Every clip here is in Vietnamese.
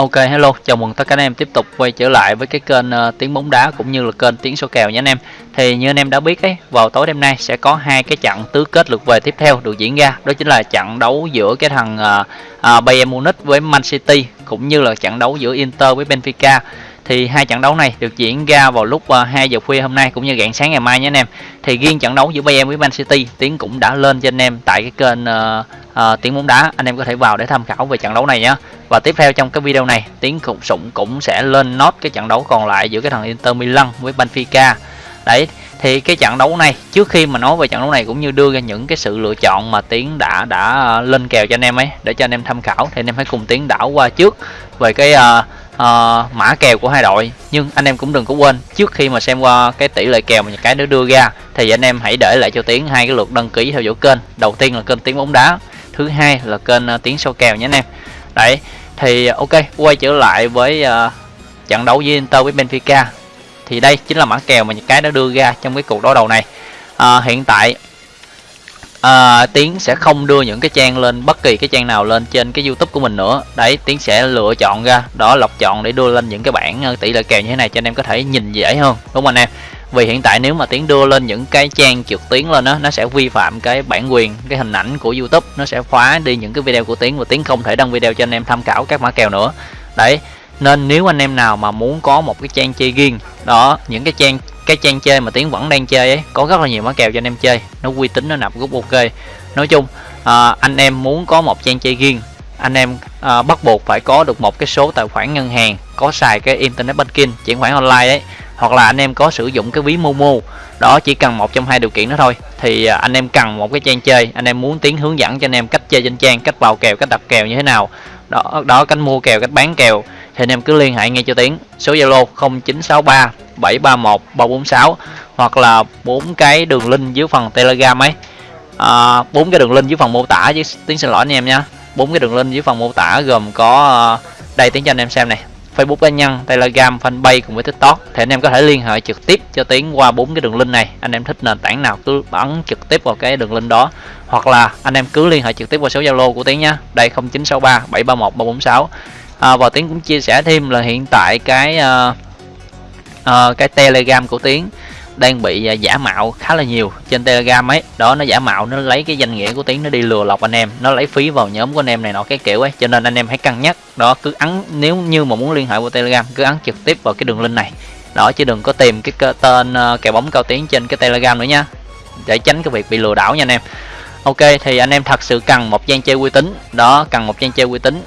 Ok hello, chào mừng tất cả anh em tiếp tục quay trở lại với cái kênh uh, tiếng bóng đá cũng như là kênh tiếng số kèo nhé anh em. Thì như anh em đã biết ấy, vào tối đêm nay sẽ có hai cái trận tứ kết lượt về tiếp theo được diễn ra. Đó chính là trận đấu giữa cái thằng uh, uh, Bayern Munich với Man City cũng như là trận đấu giữa Inter với Benfica. Thì hai trận đấu này được diễn ra vào lúc à, 2 giờ khuya hôm nay cũng như rạng sáng ngày mai nhé anh em. Thì riêng trận đấu giữa Bayern với Man City, Tiến cũng đã lên cho anh em tại cái kênh uh, uh, tiếng bóng đá. Anh em có thể vào để tham khảo về trận đấu này nhé và tiếp theo trong cái video này tiến cũng sụng cũng sẽ lên nốt cái trận đấu còn lại giữa cái thằng Inter Milan với Benfica đấy thì cái trận đấu này trước khi mà nói về trận đấu này cũng như đưa ra những cái sự lựa chọn mà tiến đã đã ờ, lên kèo cho anh em ấy để cho anh em tham khảo thì anh em hãy cùng tiến đảo qua trước về cái uh, uh, mã kèo của hai đội nhưng anh em cũng đừng có quên trước khi mà xem qua cái tỷ lệ kèo mà cái nó đưa ra thì anh em hãy để lại cho tiến hai cái lượt đăng ký theo dõi kênh. Đầu tiên là kênh tiếng bóng đá thứ hai là kênh uh, tiến sâu kèo nhé anh em. Đấy thì ờ, ok quay trở lại với uh, trận đấu với Inter với Benfica. Thì đây chính là mã kèo mà những cái nó đưa ra trong cái cuộc đối đầu này. Uh, hiện tại à, Tiến sẽ không đưa những cái trang lên bất kỳ cái trang nào lên trên cái YouTube của mình nữa. Đấy Tiến sẽ lựa chọn ra đó lọc chọn để đưa lên những cái bảng ờ, tỷ lệ kèo như thế này cho anh em có thể nhìn dễ hơn đúng không anh em? Vì hiện tại nếu mà tiến đưa lên những cái trang trực tuyến lên đó nó sẽ vi phạm cái bản quyền cái hình ảnh của youtube nó sẽ khóa đi những cái video của tiến và tiến không thể đăng video cho anh em tham khảo các mã kèo nữa. Đấy nên nếu anh em nào mà muốn có một cái trang chơi riêng đó những cái trang cái trang chơi mà tiến vẫn đang chơi ấy có rất là nhiều mã kèo cho anh em chơi. Nó uy tín nó nạp gốc ok. Nói chung à, anh em muốn có một trang chơi riêng anh em à, bắt buộc phải có được một cái số tài khoản ngân hàng có xài cái internet banking chuyển khoản online đấy hoặc là anh em có sử dụng cái ví Momo đó chỉ cần một trong hai điều kiện đó thôi. Thì à, anh em cần một cái trang chơi anh em muốn tiến hướng dẫn cho anh em cách chơi trên trang cách vào kèo cách đặt kèo như thế nào. Đó đó cách mua kèo cách bán kèo. Thì anh em cứ liên hệ ngay cho tiến số zalo 0963 731 346 hoặc là bốn cái đường link dưới phần telegram ấy à, bốn à, cái đường link dưới phần mô tả chứ tiếng xin lỗi anh em nha bốn cái đường link dưới phần mô tả gồm có ờ, đây tiếng cho anh em xem này Facebook cá nhân, Telegram, Fanpage cùng với TikTok thì anh em có thể liên hệ trực tiếp cho Tiến qua bốn cái đường link này. Anh em thích nền tảng nào cứ bấm trực tiếp vào cái đường link đó hoặc là anh em cứ liên hệ trực tiếp qua số Zalo của Tiến nhé. Đây 0963 731 346. À, và Tiến cũng chia sẻ thêm là hiện tại cái uh, uh, cái Telegram của Tiến đang bị à, giả mạo khá là nhiều trên telegram ấy. Đó nó giả mạo nó lấy cái danh nghĩa của tiếng nó đi lừa lọc anh em nó lấy phí vào nhóm của anh em này nọ cái kiểu ấy cho nên anh em hãy cân nhắc. Đó cứ ấn nếu như mà muốn liên hệ qua telegram cứ ấn trực tiếp vào cái đường link này. Đó chứ đừng có tìm cái tên uh, kèo bóng cao tiếng trên cái telegram nữa nha để tránh cái việc bị lừa đảo nha anh em. Ok thì anh em thật sự cần một trang chơi uy tín. Đó cần một trang chơi uy tín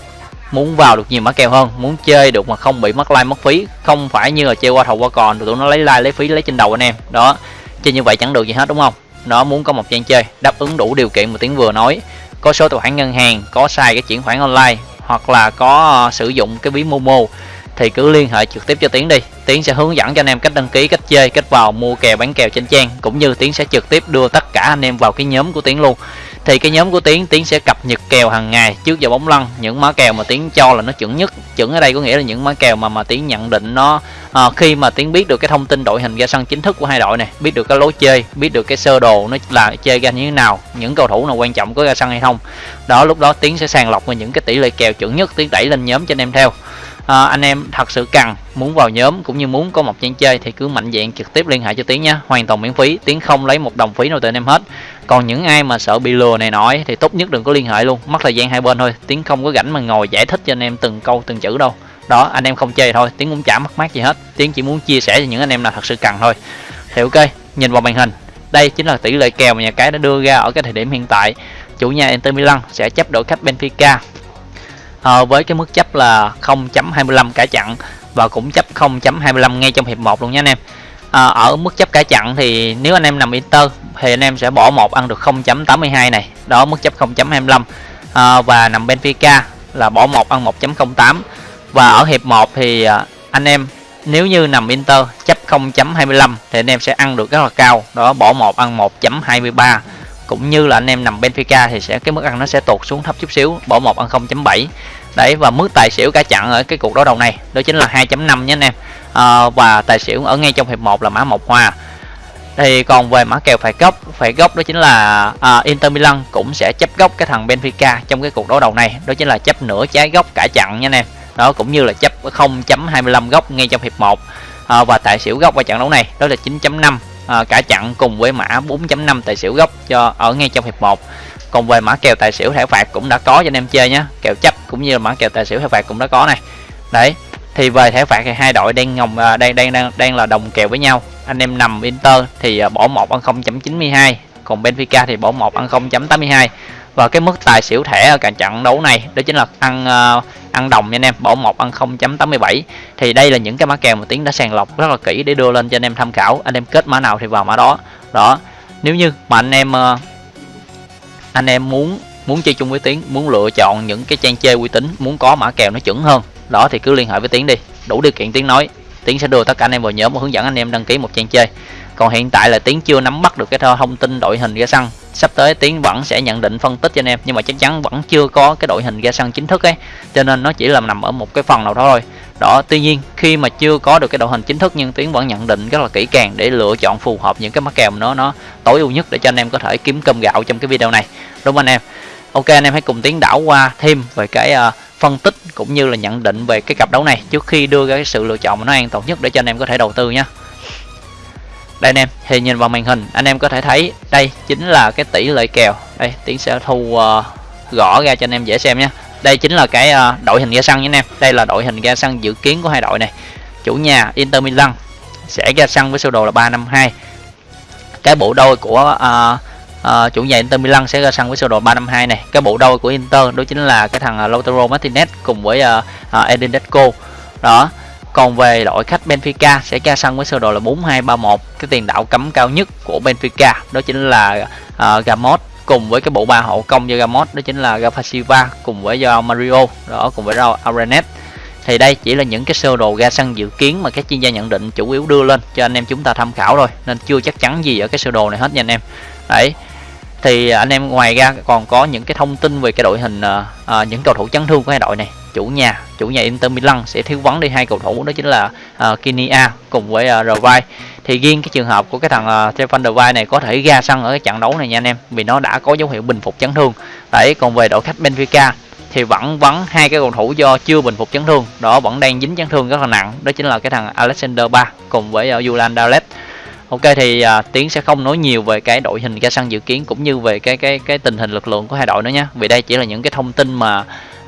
muốn vào được nhiều mã kèo hơn, muốn chơi được mà không bị mất like mất phí, không phải như là chơi qua thầu qua còn tụi nó lấy like lấy phí lấy trên đầu anh em. Đó, chơi như vậy chẳng được gì hết, đúng không? Nó muốn có một trang chơi đáp ứng đủ điều kiện mà tiếng vừa nói. Có số tài khoản ngân hàng, có sai cái chuyển khoản online, hoặc là có ờ, sử dụng cái ví momo, thì cứ liên hệ trực tiếp cho tiến đi. Tiến sẽ hướng dẫn cho anh em cách đăng ký, cách chơi, cách vào mua kèo, bán kèo trên trang, cũng như tiến sẽ trực tiếp đưa tất cả anh em vào cái nhóm của tiến luôn thì cái nhóm của tiến tiến sẽ cập nhật kèo hàng ngày trước giờ bóng lăn. Những mã kèo mà tiến cho là nó chuẩn nhất chuẩn ở đây có nghĩa là những mã kèo mà mà tiến nhận định nó à, khi mà tiến biết được cái thông tin đội hình ra sân chính thức của hai đội này biết được cái lối chơi biết được cái sơ đồ nó là chơi ra như thế nào những cầu thủ nào quan trọng có ra sân hay không. Đó lúc đó tiến sẽ sàng lọc và những cái tỷ lệ kèo chuẩn nhất tiến đẩy lên nhóm cho anh em theo à, anh em thật sự cần muốn vào nhóm cũng như muốn có một trang chơi thì cứ mạnh dạng trực tiếp liên hệ cho tiến nhé. Hoàn toàn miễn phí tiến không lấy một đồng phí nào từ anh em hết. Còn những ai mà sợ bị lừa này nói thì tốt nhất đừng có liên hệ luôn mất thời gian hai bên thôi. Tiến không có rảnh mà ngồi giải thích cho anh em từng câu từng chữ đâu. Đó anh em không chơi thôi tiến cũng chả mất mát gì hết. Tiến chỉ muốn chia sẻ cho những anh em nào thật sự cần thôi. Thì ok nhìn vào màn hình đây chính là tỷ lệ kèo mà nhà cái đã đưa ra ở cái thời điểm hiện tại. Chủ nhà Inter Milan sẽ chấp đội khách Benfica à, với cái mức chấp là 0.25 cả chặn và cũng chấp 0.25 ngay trong hiệp 1 luôn nha anh em. À, ở mức chấp cả chặn thì nếu anh em nằm Inter thì anh em sẽ bỏ một ăn được 0.82 này. Đó mức chấp 0.25 à, ờ, và nằm Benfica là bỏ một ăn 1.08 và ở hiệp 1 thì à, anh em nếu như nằm Inter chấp 0.25 thì anh em sẽ ăn được rất là cao. Đó bỏ một ăn 1.23 cũng như là anh em nằm Benfica thì sẽ cái mức ăn nó sẽ tụt xuống thấp chút xíu bỏ một ăn 0.7 đấy và mức tài xỉu cả chặn ở cái cuộc đấu đầu này đó chính là 2.5 nhé anh em. À, và tài xỉu ở ngay trong hiệp 1 là mã một hoa. Thì còn về mã kèo phải gốc phải gốc đó chính là à, Inter Milan cũng sẽ chấp gốc cái thằng Benfica trong cái cuộc đấu đầu này. Đó chính là chấp nửa trái gốc cả chặn nha anh em. Đó cũng như là chấp 0.25 góc ngay trong hiệp 1 à, và tài xỉu góc qua trận đấu này đó là 9.5 à, cả chặn cùng với mã 4.5 tài xỉu gốc cho ở ngay trong hiệp 1 còn về mã kèo tài xỉu thẻ phạt cũng đã có cho anh em chơi nhé kèo chấp cũng như là mã kèo tài xỉu thẻ phạt cũng đã có này. Đấy thì về thẻ phạt thì hai đội đang ngồng à, đang đang đang đang là đồng kèo với nhau. Anh em nằm Inter thì à, bỏ một ăn 0.92 còn Benfica thì bỏ một ăn 0.82 và cái mức tài xỉu thẻ ở cả trận đấu này đó chính là ăn uh, ăn đồng nha anh em bỏ một ăn 0.87 thì đây là những cái mã kèo mà tiến đã sàng lọc rất là kỹ để đưa lên cho anh em tham khảo. Anh em kết mã nào thì vào mã đó. Đó nếu như mà anh em uh, anh em muốn muốn chơi chung với tiến muốn lựa chọn những cái trang chơi uy tín muốn có mã kèo nó chuẩn hơn đó thì cứ liên hệ với tiến đi. Đủ điều kiện tiến nói tiến sẽ đưa tất cả anh em vào nhóm và hướng dẫn anh em đăng ký một trang chơi còn hiện tại là tiến chưa nắm bắt được cái thông tin đội hình ra sân sắp tới tiến vẫn sẽ nhận định phân tích cho anh em nhưng mà chắc chắn vẫn chưa có cái đội hình ra sân chính thức ấy. Cho nên nó chỉ là nằm ở một cái phần nào đó thôi. Đó tuy nhiên khi mà chưa có được cái đội hình chính thức nhưng tiến vẫn nhận định rất là kỹ càng để lựa chọn phù hợp những cái mắc kèo nó nó tối ưu nhất để cho anh em có thể kiếm cơm gạo trong cái video này. Đúng không anh em? Ok anh em hãy cùng tiến đảo qua thêm về cái uh, phân tích cũng như là nhận định về cái cặp đấu này trước khi đưa ra cái sự lựa chọn mà nó an toàn nhất để cho anh em có thể đầu tư nhé đây anh em thì nhìn vào màn hình anh em có thể thấy đây chính là cái tỷ lệ kèo. Đây tiến sẽ thu uh, gõ ra cho anh em dễ xem nhé. Đây chính là cái uh, đội hình ra sân nha anh em. Đây là đội hình ra sân dự kiến của hai đội này. Chủ nhà Inter Milan sẽ ra sân với sơ đồ là 352 cái bộ đôi của uh, uh, chủ nhà Inter Milan sẽ ra sân với sơ đồ 352 này. Cái bộ đôi của Inter đó chính là cái thằng Lautaro Martinez cùng với uh, uh, Edin Deco đó còn về đội khách Benfica sẽ ra sân với sơ đồ là 4231 cái tiền đạo cấm cao nhất của Benfica đó chính là à, uh, Gamos cùng với cái bộ ba hậu công do Gamos đó chính là Rafa Silva cùng với do Mario đó cùng với Raul Arenet thì đây chỉ là những cái sơ đồ ra sân dự kiến mà các chuyên gia nhận định chủ yếu đưa lên cho anh em chúng ta tham khảo thôi nên chưa chắc chắn gì ở cái sơ đồ này hết nha anh em. Đấy thì anh em ngoài ra còn có những cái thông tin về cái đội hình uh, uh, những cầu thủ chấn thương của hai đội này chủ nhà chủ nhà Inter Milan sẽ thiếu vắng đi hai cầu thủ đó chính là ờ, uh, Kinia cùng với ờ, uh, Revai thì riêng cái trường hợp của cái thằng uh, Stefan Revai này có thể ra sân ở cái trận đấu này nha anh em vì nó đã có dấu hiệu bình phục chấn thương đấy còn về đội khách Benfica thì vẫn vắng hai cái cầu thủ do chưa bình phục chấn thương đó vẫn đang dính chấn thương rất là nặng đó chính là cái thằng Alexander Ba cùng với uh, Julian Dalet Ok thì uh, Tiến sẽ không nói nhiều về cái đội hình ra sân dự kiến cũng như về cái cái cái tình hình lực lượng của hai đội nữa nhé. Vì đây chỉ là những cái thông tin mà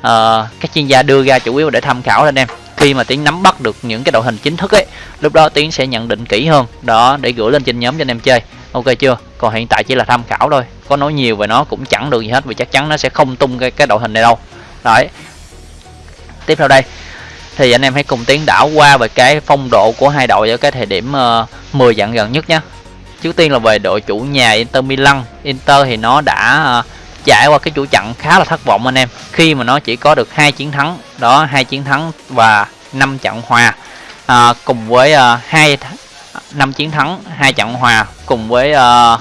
uh, các chuyên gia đưa ra chủ yếu để tham khảo anh em. Khi mà Tiến nắm bắt được những cái đội hình chính thức ấy, lúc đó Tiến sẽ nhận định kỹ hơn đó để gửi lên trên nhóm cho anh em chơi. Ok chưa? Còn hiện tại chỉ là tham khảo thôi. Có nói nhiều về nó cũng chẳng được gì hết vì chắc chắn nó sẽ không tung cái cái đội hình này đâu. Đấy. Tiếp theo đây thì anh em hãy cùng tiến đảo qua về cái phong độ của hai đội ở cái thời điểm uh, 10 trận gần nhất nhé trước tiên là về đội chủ nhà Inter Milan Inter thì nó đã uh, trải qua cái chuỗi trận khá là thất vọng anh em. Khi mà nó chỉ có được hai chiến thắng đó hai chiến thắng và năm trận hòa à, cùng với à, hai uh, năm chiến thắng hai trận hòa cùng với à,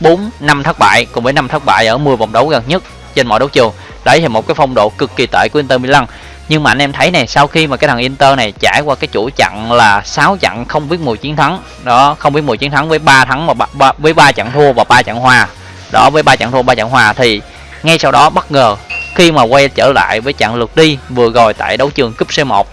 bốn uh, năm thất bại cùng với năm thất bại ở 10 vòng đấu gần nhất trên mọi đấu trường. Đấy thì một cái phong độ cực kỳ tệ của Inter Milan. Nhưng mà anh em thấy này sau khi mà cái thằng Inter này trải qua cái chuỗi trận là 6 trận không biết mùi chiến thắng đó không biết mùi chiến thắng với 3 thắng và 3, với 3 trận thua và 3 trận hòa đó, với ba trận thua, ba trận hòa thì ngay sau đó bất ngờ khi mà quay trở lại với trận lượt đi vừa rồi tại đấu trường cúp C1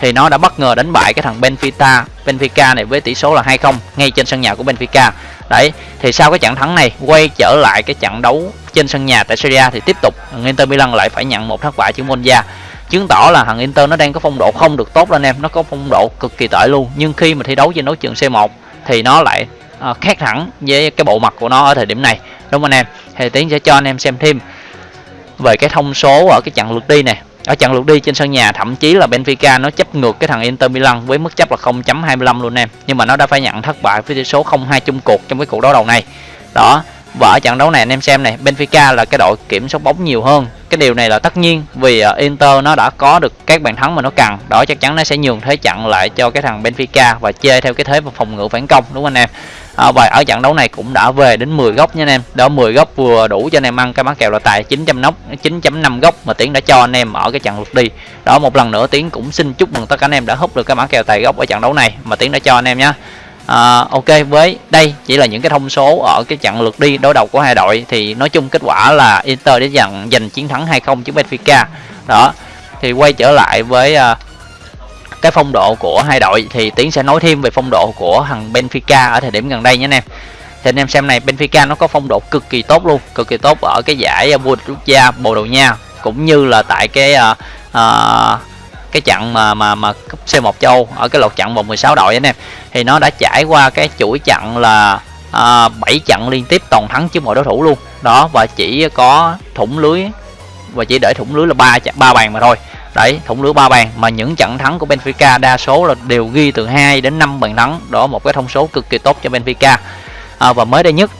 thì nó đã bất ngờ đánh bại cái thằng Benfica Benfica này với tỷ số là 2-0 ngay trên sân nhà của Benfica. Đấy, thì sau cái trận thắng này, quay trở lại cái trận đấu trên sân nhà tại Serie A thì tiếp tục Inter Milan lại phải nhận một thất bại trước Monza. Chứng tỏ là thằng Inter nó đang có phong độ không được tốt anh em, nó có phong độ cực kỳ tệ luôn. Nhưng khi mà thi đấu trên đấu trường C1 thì nó lại uh, khác hẳn với cái bộ mặt của nó ở thời điểm này. Đúng không anh em? Thì tiến sẽ cho anh em xem thêm về cái thông số ở cái trận lượt đi này. Ở trận lượt đi trên sân nhà thậm chí là Benfica nó chấp ngược cái thằng Inter Milan với mức chấp là 0.25 luôn em. Nhưng mà nó đã phải nhận thất bại với tỷ số 0-2 chung cuộc trong cái cuộc đấu đầu này. Đó và ở trận đấu này anh em xem này Benfica là cái đội kiểm soát bóng nhiều hơn. Cái điều này là tất nhiên vì ờ, Inter nó đã có được các bàn thắng mà nó cần. Đó chắc chắn nó sẽ nhường thế trận lại cho cái thằng Benfica và chơi theo cái thế phòng ngự phản công đúng không anh em? À, và ở trận đấu này cũng đã về đến 10 góc nha anh em. Đó 10 góc vừa đủ cho anh em ăn cái mã kèo là tài 900 nóc 9.5 góc mà tiến đã cho anh em ở cái trận lượt đi. Đó một lần nữa tiến cũng xin chúc mừng tất cả anh em đã hút được cái mã kèo tài góc ở trận đấu này mà tiến đã cho anh em nhé à, ok với đây chỉ là những cái thông số ở cái trận lượt đi đối đầu của hai đội. Thì nói chung kết quả là Inter để giành giành chiến thắng 2-0 trước Benfica. Đó thì quay trở lại với uh, cái phong độ của hai đội thì tiến sẽ nói thêm về phong độ của thằng benfica ở thời điểm gần đây nhé anh em. Thì anh em xem này benfica nó có phong độ cực kỳ tốt luôn cực kỳ tốt ở cái giải à, vua quốc gia bồ đào nha cũng như là tại cái uh, uh, cái trận mà mà mà cúp C1 châu ở cái lượt trận vòng 16 đội anh em. Thì nó đã trải qua cái chuỗi trận là à, 7 trận liên tiếp toàn thắng trước mọi đối thủ luôn. Đó và chỉ có thủng lưới và chỉ để thủng lưới là ba ba bàn mà thôi đấy thủng lưới ba bàn. Mà những trận thắng của Benfica đa số là đều ghi từ 2 đến 5 bàn thắng. Đó một cái thông số cực kỳ tốt cho Benfica. À, và mới đây nhất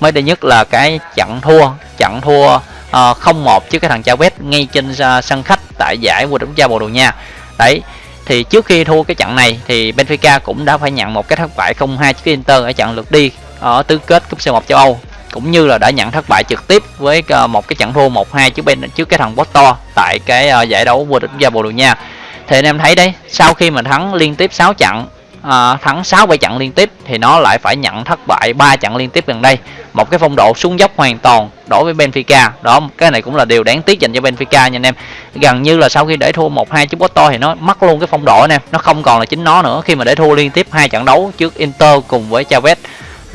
mới đây nhất là cái trận thua trận thua à, uh, 0-1 trước cái thằng Chavez ngay trên uh, sân khách tại giải vô địch quốc gia Bồ Đào Nha. Đấy thì trước khi thua cái trận này thì Benfica cũng đã phải nhận một cái thất bại 0-2 trước Inter ở trận lượt đi ở tứ kết cúp C1 châu Âu cũng như là đã nhận thất bại trực tiếp với ờ, một cái trận thua 1-2 trước bên trước cái thằng Porto tại cái ờ, giải đấu vô địch quốc gia Bồ Đào Nha thì anh em thấy đấy sau khi mà thắng liên tiếp 6 trận à, thắng 6 7 trận liên tiếp thì nó lại phải nhận thất bại 3 trận liên tiếp gần đây. Một cái phong độ xuống dốc hoàn toàn đối với Benfica. Đó cái này cũng là điều đáng tiếc dành cho Benfica nha anh em. Gần như là sau khi để thua 1-2 trước Porto thì nó mất luôn cái phong độ anh em. Nó không còn là chính nó nữa khi mà để thua liên tiếp hai trận đấu trước Inter cùng với Chavez.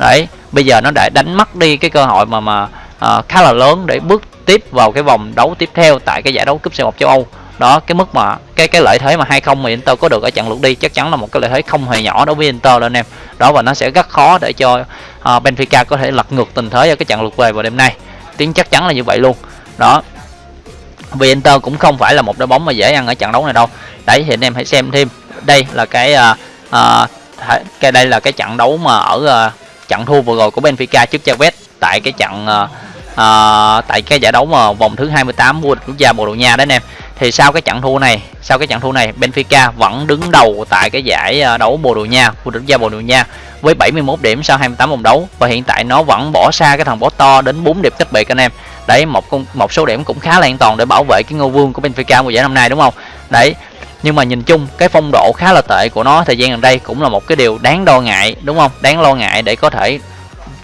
Đấy, bây giờ nó đã đánh mất đi cái cơ hội mà mà uh, khá là lớn để bước tiếp vào cái vòng đấu tiếp theo tại cái giải đấu cúp C1 châu Âu. Đó cái mức mà cái cái lợi thế mà hai không mà Inter có được ở trận lượt đi chắc chắn là một cái lợi thế không hề nhỏ đối với Inter đó anh em. Đó và nó sẽ rất khó để cho uh, Benfica có thể lật ngược tình thế ở cái trận lượt về vào đêm nay. Tiếng chắc chắn là như vậy luôn. Đó vì Inter cũng không phải là một đội bóng mà dễ ăn ở trận đấu này đâu. Đấy thì anh em hãy xem thêm. Đây là cái uh, uh, cái đây là cái trận đấu mà ở uh, trận thua vừa rồi của Benfica trước Chavez tại cái trận uh, uh, tại cái giải đấu mà vòng thứ 28 vô địch quốc gia Bồ Đào Nha đấy anh em. Thì sau cái trận thua này sau cái trận thua này Benfica vẫn đứng đầu tại cái giải đấu Bồ Đào Nha vô địch gia Bồ Đào Nha với 71 điểm sau 28 vòng đấu. Và hiện tại nó vẫn bỏ xa cái thằng Porto đến 4 điểm cách biệt anh em. Đấy một một số điểm cũng khá là an toàn để bảo vệ cái ngôi vương của Benfica mùa giải năm nay đúng không? Đấy nhưng mà nhìn chung, cái phong độ khá là tệ của nó thời gian gần đây cũng là một cái điều đáng lo ngại, đúng không? Đáng lo ngại để có thể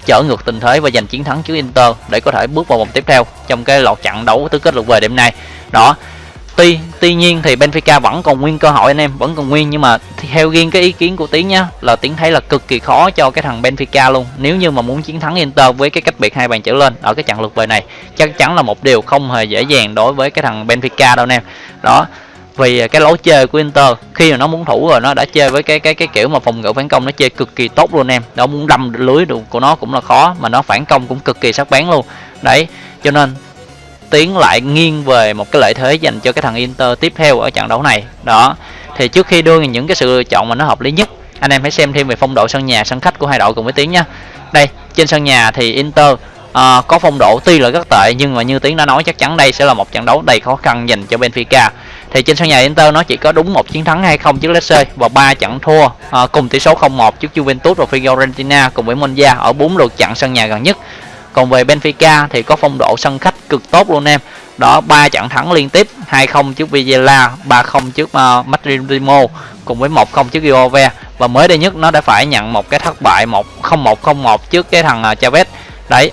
trở ngược tình thế và giành chiến thắng trước Inter để có thể bước vào vòng tiếp theo trong cái lọt trận đấu tứ kết lượt về đêm nay. Đó, tuy tuy nhiên thì Benfica vẫn còn nguyên cơ hội anh em, vẫn còn nguyên nhưng mà theo riêng cái ý kiến của tiến nhá, là tiến thấy là cực kỳ khó cho cái thằng Benfica luôn. Nếu như mà muốn chiến thắng Inter với cái cách biệt hai bàn trở lên ở cái trận lượt về này, chắc chắn là một điều không hề dễ dàng đối với cái thằng Benfica đâu anh em. Đó vì cái lối chơi của Inter, khi mà nó muốn thủ rồi, nó đã chơi với cái cái cái kiểu mà phòng ngự phản công nó chơi cực kỳ tốt luôn em. Nó muốn đâm lưới được của nó cũng là khó, mà nó phản công cũng cực kỳ sắc bén luôn. Đấy, cho nên tiến lại nghiêng về một cái lợi thế dành cho cái thằng Inter tiếp theo ở trận đấu này. Đó, thì trước khi đưa những cái sự lựa chọn mà nó hợp lý nhất, anh em hãy xem thêm về phong độ sân nhà, sân khách của hai đội cùng với tiến nha đây, trên sân nhà thì Inter à, có phong độ tuy là rất tệ nhưng mà như tiến đã nói chắc chắn đây sẽ là một trận đấu đầy khó khăn dành cho Benfica. Thì trên sân nhà Inter nó chỉ có đúng một chiến thắng hay không trước Lecce và ba trận thua à, cùng tỷ số 0-1 trước Juventus và Fiorentina cùng với Monza ở bốn lượt trận sân nhà gần nhất. Còn về Benfica thì có phong độ sân khách cực tốt luôn em. Đó ba trận thắng liên tiếp 2-0 trước Villa 3-0 trước uh, Madrid cùng với 1-0 trước Juve. Và mới đây nhất nó đã phải nhận một cái thất bại 1-0-1-0-1 trước cái thằng uh, Chavez. Đấy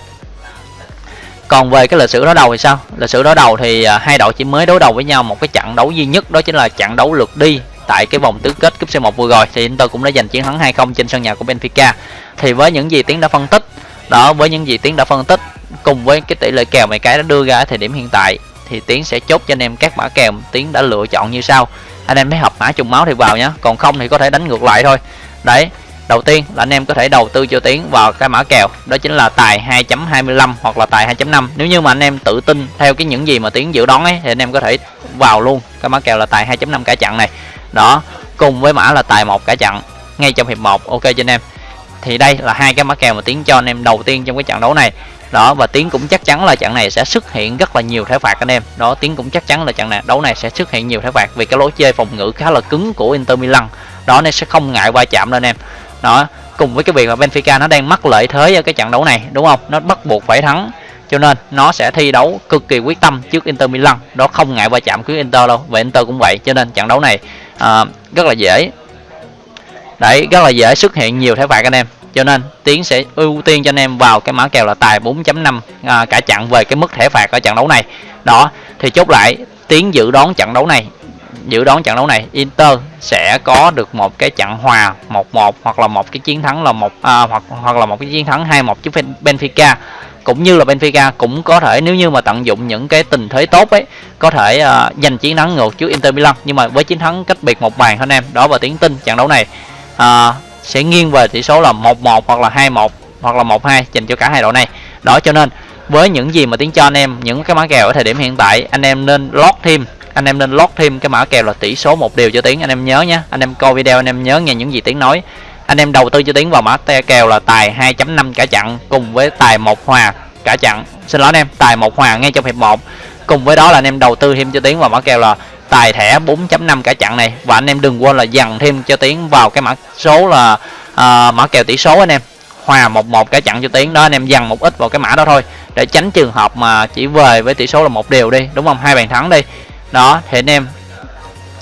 còn về cái lịch sử đối đầu thì sao? Lịch sử đối đầu thì à, hai đội chỉ mới đối đầu với nhau một cái trận đấu duy nhất, đó chính là trận đấu lượt đi tại cái vòng tứ kết cúp C1 vừa rồi. Thì Inter cũng đã giành chiến thắng 2-0 trên sân nhà của Benfica. Thì với những gì tiến đã phân tích, đó, với những gì tiến đã phân tích, cùng với cái tỷ lệ kèo mày cái đã đưa ra ở thời điểm hiện tại, thì tiến sẽ chốt cho anh em các mã kèo tiến đã lựa chọn như sau. Anh em thấy hợp mã trùng máu thì vào nhá, còn không thì có thể đánh ngược lại thôi. Đấy đầu tiên là anh em có thể đầu tư cho tiến vào cái mã kèo, đó chính là tài 2.25 hoặc là tài 2.5 nếu như mà anh em tự tin theo cái những gì mà tiến dự đoán ấy, thì anh em có thể vào luôn cái mã kèo là tài 2.5 cả chặn này. Đó, cùng với mã là tài một cả chặn ngay trong hiệp 1 ok cho anh em. Thì đây là hai cái mã kèo mà tiến cho anh em đầu tiên trong cái trận đấu này. Đó, và tiến cũng chắc chắn là trận này sẽ xuất hiện rất là nhiều thẻ phạt anh em. Đó tiến cũng chắc chắn là trận này, đấu này sẽ xuất hiện nhiều thẻ phạt vì cái lối chơi phòng ngự khá là cứng của Inter Milan. Đó, nên sẽ không ngại va chạm đâu anh em đó cùng với cái việc mà Benfica nó đang mắc lợi thế ở cái trận đấu này đúng không? Nó bắt buộc phải thắng cho nên nó sẽ thi đấu cực kỳ quyết tâm trước Inter Milan. Đó không ngại va chạm với Inter đâu và Inter cũng vậy cho nên trận đấu này à, rất là dễ. Đấy rất là dễ xuất hiện nhiều thẻ phạt anh em cho nên tiến sẽ ưu tiên cho anh em vào cái mã kèo là tài 4.5 à, cả chặn về cái mức thẻ phạt ở trận đấu này. Đó thì chốt lại tiến dự đoán trận đấu này dự đoán trận đấu này Inter sẽ có được một cái trận hòa 1-1 hoặc là một cái chiến thắng là một à, hoặc hoặc là một cái chiến thắng 2-1 trước Benfica. Cũng như là Benfica cũng có thể nếu như mà tận dụng những cái tình thế tốt ấy có thể uh, giành chiến thắng ngược trước Inter Milan. Nhưng mà với chiến thắng cách biệt một bàn thôi anh em đó và tiếng tin trận đấu này uh, sẽ nghiêng về tỷ số là 1-1 hoặc là 2-1 hoặc là 1-2 dành cho cả hai đội này. Đó cho nên với những gì mà tiếng cho anh em những cái mã kèo ở thời điểm hiện tại anh em nên lót thêm anh em nên lót thêm cái mã kèo là tỷ số một điều cho tiếng anh em nhớ nhé anh em coi video anh em nhớ nghe những gì tiếng nói. Anh em đầu tư cho tiếng vào mã te kèo là tài 2.5 cả chặn cùng với tài một hòa cả chặn xin lỗi anh em tài một hòa ngay trong hiệp 1 cùng với đó là anh em đầu tư thêm cho tiếng vào mã kèo là tài thẻ 4.5 cả chặn này. Và anh em đừng quên là dằn thêm cho tiếng vào cái mã số là uh, mã kèo tỷ số anh em. Hòa một một cả chặn cho tiếng đó anh em dằn một ít vào cái mã đó thôi để tránh trường hợp mà chỉ về với tỷ số là một điều đi đúng không? Hai bàn thắng đi đó thì anh em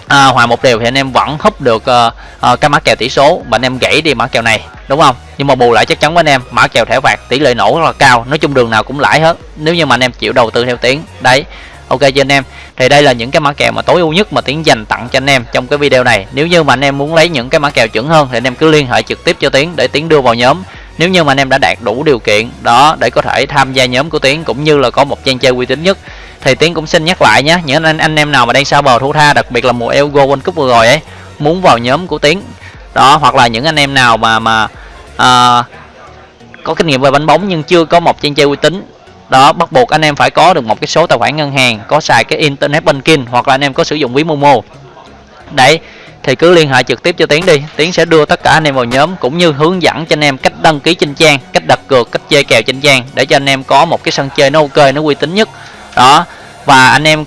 à, hòa một điều thì anh em vẫn húp được uh, uh, cái mã kèo tỷ số và anh em gãy đi mã kèo này đúng không? Nhưng mà bù lại chắc chắn với anh em mã kèo thẻ phạt tỷ lệ nổ rất là cao nói chung đường nào cũng lãi hết nếu như mà anh em chịu đầu tư theo tiếng đấy ok cho anh em? Thì đây là những cái mã kèo mà tối ưu nhất mà tiến dành tặng cho anh em trong cái video này. Nếu như mà anh em muốn lấy những cái mã kèo chuẩn hơn thì anh em cứ liên hệ trực tiếp cho tiến để tiến đưa vào nhóm. Nếu như mà anh em đã đạt đủ điều kiện đó để có thể tham gia nhóm của tiến cũng như là có một trang chơi uy tín nhất thì tiến cũng xin nhắc lại nhé những anh anh em nào mà đang sao bờ thu tha đặc biệt là mùa Euro World Cup vừa rồi ấy muốn vào nhóm của tiến. Đó hoặc là những anh em nào mà mà à, có kinh nghiệm về bánh bóng nhưng chưa có một trang chơi uy tín. Đó bắt buộc anh em phải có được một cái số tài khoản ngân hàng có xài cái internet banking hoặc là anh em có sử dụng ví momo. Đấy thì cứ liên hệ trực tiếp cho tiến đi tiến sẽ đưa tất cả anh em vào nhóm cũng như hướng dẫn cho anh em cách đăng ký trên trang cách đặt cược cách chơi kèo trên trang để cho anh em có một cái sân chơi nó ok nó uy tín nhất đó, và anh em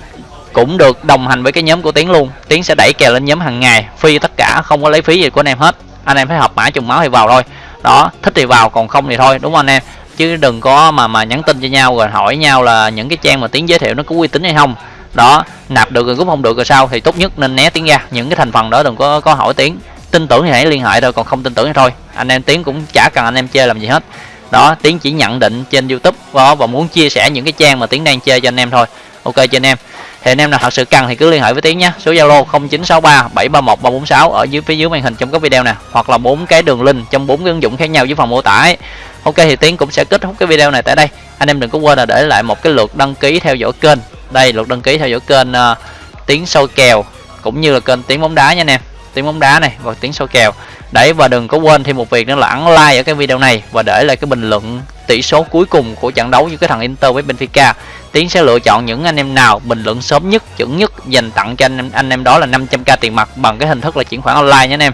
cũng được đồng hành với cái nhóm của tiến luôn. Tiến sẽ đẩy kèo lên nhóm hàng ngày phi tất cả, không có lấy phí gì của anh em hết. Anh em phải học mã trùng máu thì vào thôi. Đó, thích thì vào, còn không thì thôi, đúng không anh em? Chứ đừng có mà mà nhắn tin cho nhau rồi hỏi nhau là những cái trang mà tiến giới thiệu nó có uy tín hay không. Đó, nạp được rồi cũng không được rồi sao thì tốt nhất nên né tiếng ra. Những cái thành phần đó đừng có có hỏi tiếng tin tưởng thì hãy liên hệ thôi, còn không tin tưởng thì thôi. Anh em tiếng cũng chả cần anh em chơi làm gì hết. Đó tiếng chỉ nhận định trên youtube đó và muốn chia sẻ những cái trang mà tiếng đang chơi cho anh em thôi. Ok cho anh em. Thì anh em nào thật sự cần thì cứ liên hệ với tiến nhé. Số zalo 0963 731 346 ở dưới phía dưới màn hình trong các video nè hoặc là bốn cái đường link trong bốn cái ứng dụng khác nhau dưới phần mô tả ấy. ok thì tiến cũng sẽ kết thúc cái video này tại đây. Anh em đừng có quên là để lại một cái lượt đăng ký theo dõi kênh. Đây lượt đăng ký theo dõi kênh uh, Tiến sâu kèo cũng như là kênh tiếng bóng đá nha anh em. Tiếng bóng đá này và tiếng sâu kèo. Đấy và đừng có quên thêm một việc nữa là ấn like ở cái video này và để lại cái bình luận tỷ số cuối cùng của trận đấu giữa cái thằng Inter với Benfica. Tiến sẽ lựa chọn những anh em nào bình luận sớm nhất chuẩn nhất dành tặng cho anh em anh em đó là 500k tiền mặt bằng cái hình thức là chuyển khoản online nhé anh em.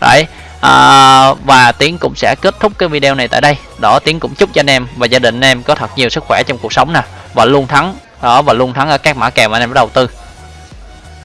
Đấy à, và Tiến cũng sẽ kết thúc cái video này tại đây. Đó Tiến cũng chúc cho anh em và gia đình anh em có thật nhiều sức khỏe trong cuộc sống nè. Và luôn thắng đó và luôn thắng ở các mã kèo mà anh em đã đầu tư.